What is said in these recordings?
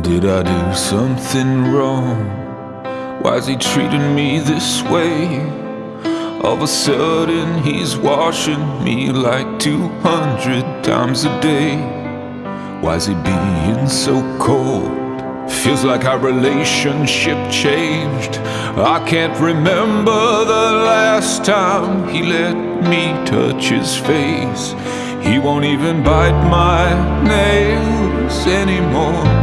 Did I do something wrong? Why's he treating me this way? All of a sudden he's washing me like 200 times a day Why's he being so cold? Feels like our relationship changed I can't remember the last time he let me touch his face He won't even bite my nails anymore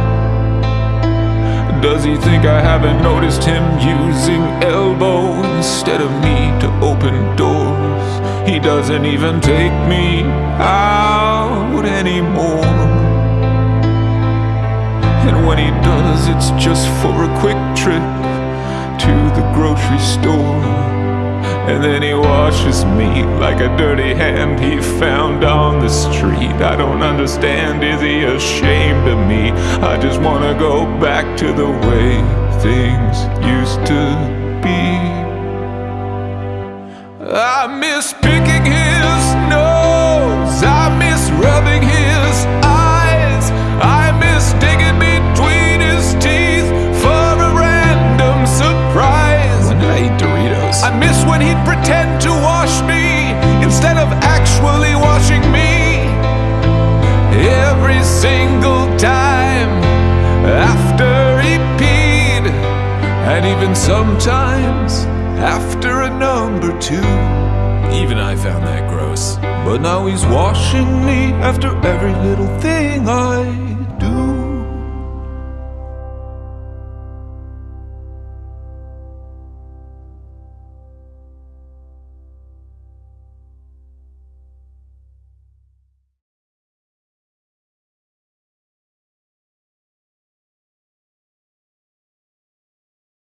Does he think I haven't noticed him using elbow instead of me to open doors? He doesn't even take me out anymore and when he does, it's just for a quick trip to the grocery store. And then he washes me like a dirty hand he found on the street. I don't understand, is he ashamed of me? I just wanna go back to the way things used to be. I miss picking his nose, I miss rubbing his eyes, I miss digging between his teeth for a random surprise. I eat Doritos? I miss when he'd pretend to even sometimes after a number two. Even I found that gross. But now he's washing me after every little thing I